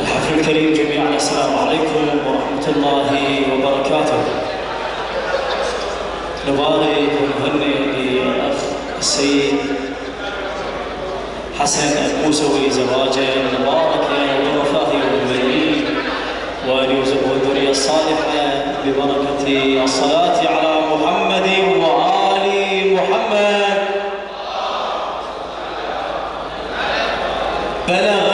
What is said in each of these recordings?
الحفل الكريم جميعا. السلام عليكم ورحمة الله وبركاته. نبارك ونهنئ للأخ السيد حسن الموسوي زواجا مباركا ووفاه المؤمنين وأن يرزقه الذرية الصالحة ببركة الصلاة على محمد وآل محمد. بلغ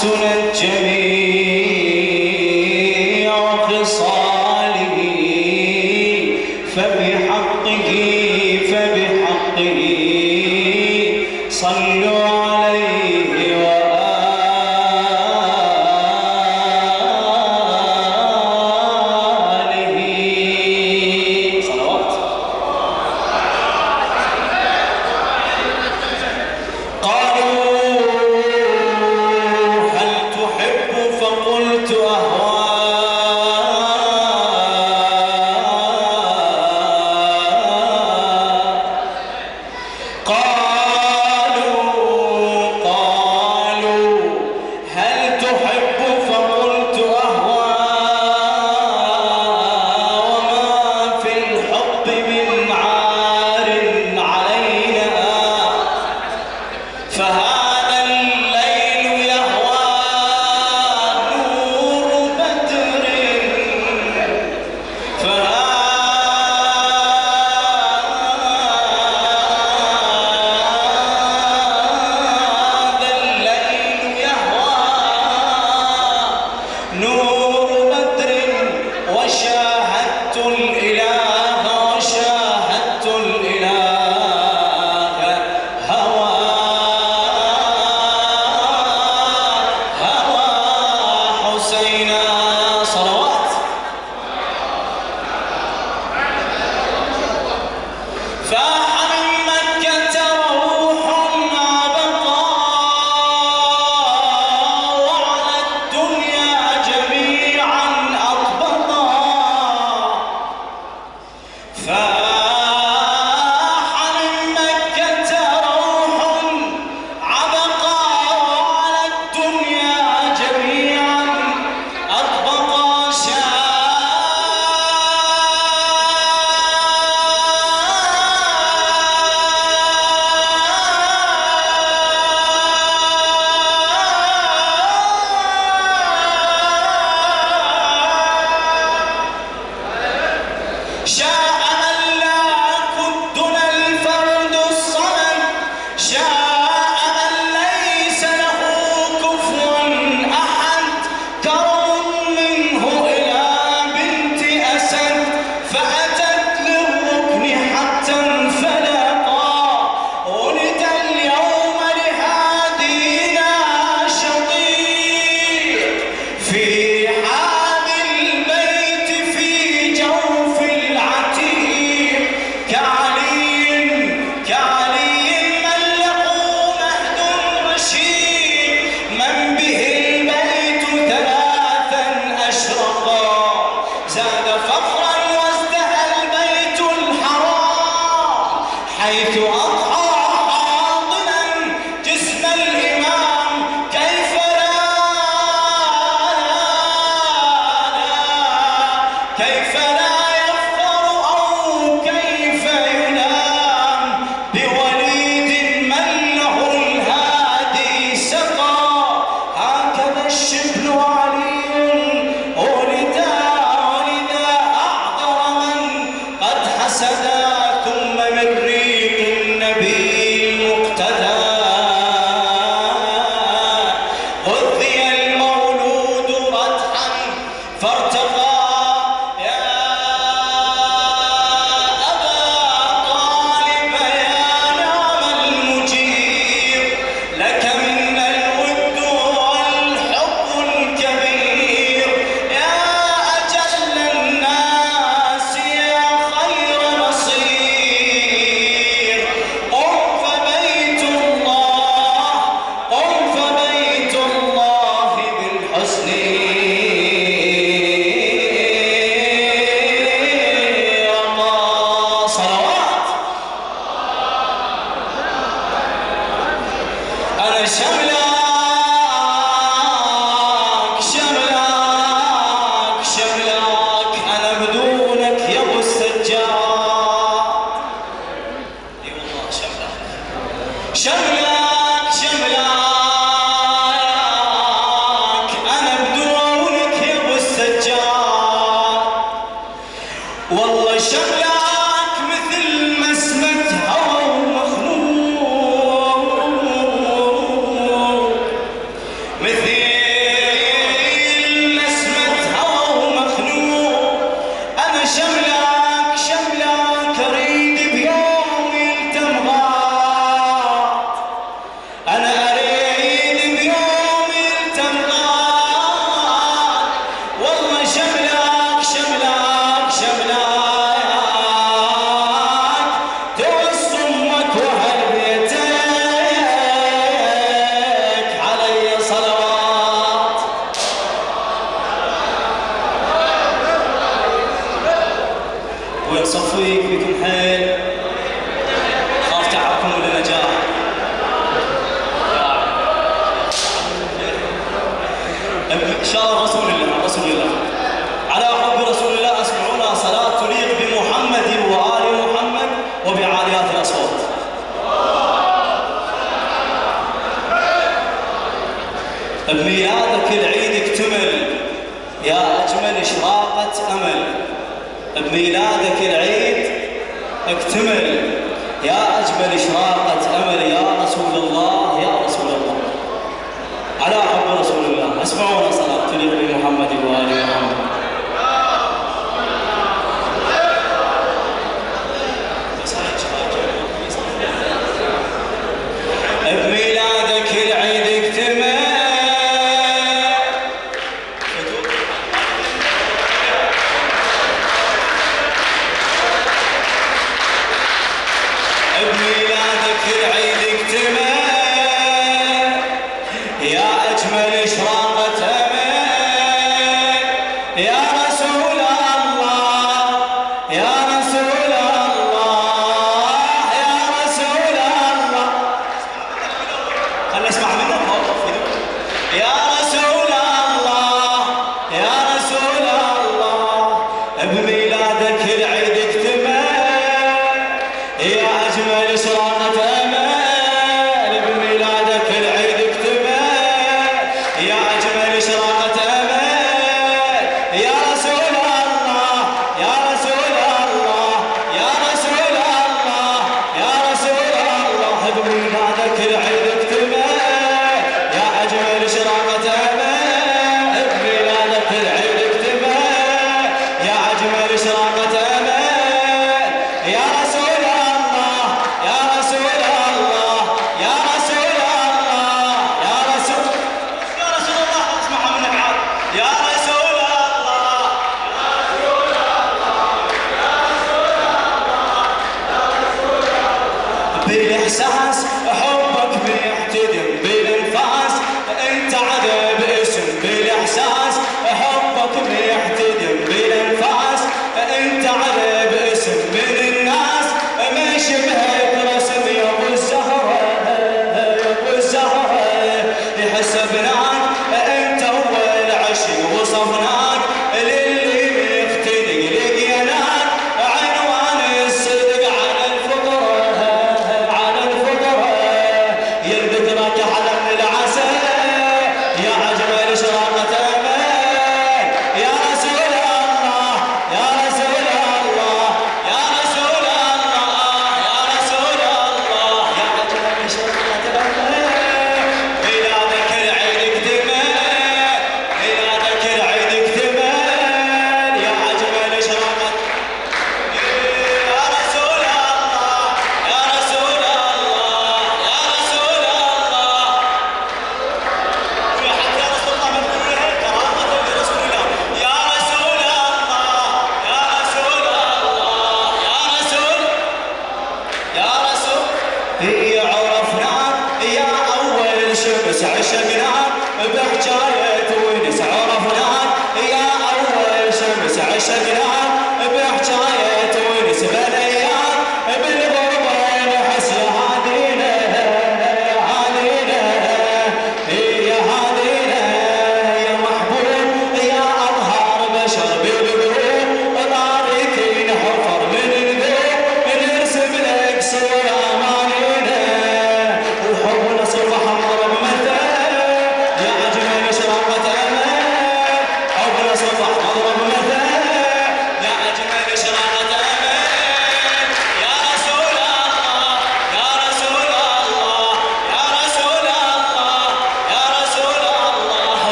sünnetçe ويتصفيك بكل حال. بميلادك العيد اكتمل. يا أجمل إشراقة أمل يا رسول الله يا رسول الله. على حب رسول الله اسمعونا صلاة محمد وآل محمد